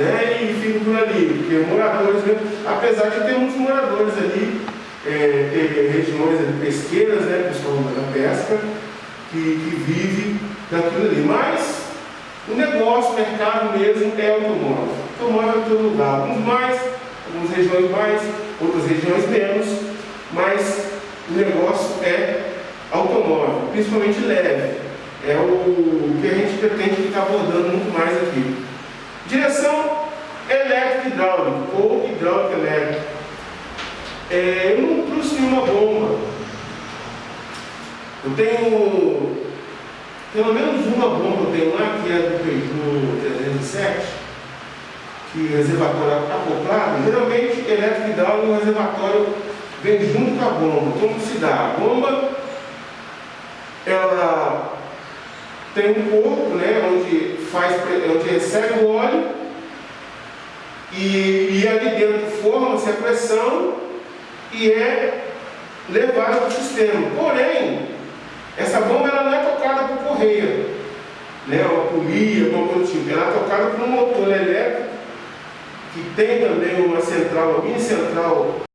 né, e fica por ali, porque moradores, né, apesar de ter muitos moradores ali, é, ter regiões ali, pesqueiras, né, pessoal da pesca, que, que vive daquilo ali. Mas o negócio, o mercado mesmo é automóvel. Automóvel é todo lugar, alguns mais, algumas regiões mais, outras regiões menos, mas o negócio é automóvel, principalmente leve. É o que a gente pretende ficar abordando muito mais aqui. Hidráulica ou hidráulica elétrica. É, eu não trouxe nenhuma bomba. Eu tenho pelo menos uma bomba eu tenho lá, que é do Peugeot 307, que o reservatório é acoplado. Geralmente, elétrico hidráulico, o reservatório vem junto com a bomba. Como se dá? A bomba, ela tem um corpo, né, onde, faz, onde recebe o óleo e, e ali dentro forma-se a pressão e é levada para o sistema. Porém, essa bomba ela não é tocada por correia, né, uma polia, alguma coisa tipo. Ela é tocada por um motor elétrico que tem também uma central, uma mini central